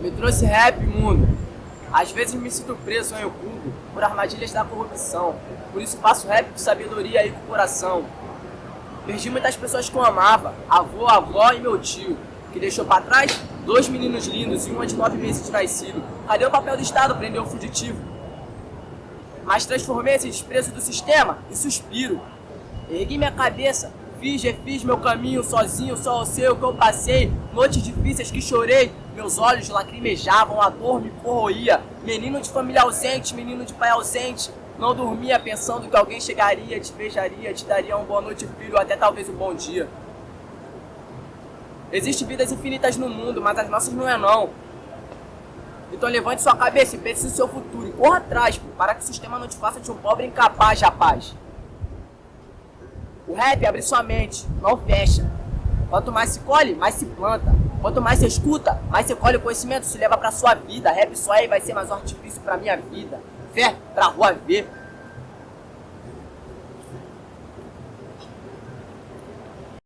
Me trouxe rap, mundo. Às vezes me sinto preso em oculto por armadilhas da corrupção. Por isso faço rap com sabedoria e com coração. Perdi muitas pessoas que eu amava, avô, avó e meu tio, que deixou pra trás dois meninos lindos e uma de nove meses de nascido. Cadê o papel do Estado prender o fugitivo? Mas transformei esse desprezo do sistema em suspiro. Ergui minha cabeça, fiz, refiz meu caminho sozinho, só o seu que eu passei. Noites difíceis que chorei, meus olhos lacrimejavam, a dor me corroía. Menino de família ausente, menino de pai ausente. Não dormia pensando que alguém chegaria, te beijaria, te daria uma boa noite, filho, até talvez um bom dia. Existem vidas infinitas no mundo, mas as nossas não é não. Então levante sua cabeça e pense no seu futuro e corra atrás, para que o sistema não te faça de um pobre incapaz, rapaz. O rap abre sua mente, não fecha. Quanto mais se colhe, mais se planta. Quanto mais você escuta, mais você colhe o conhecimento, se leva pra sua vida. Rap só aí vai ser mais um artifício pra minha vida. Fé pra rua ver.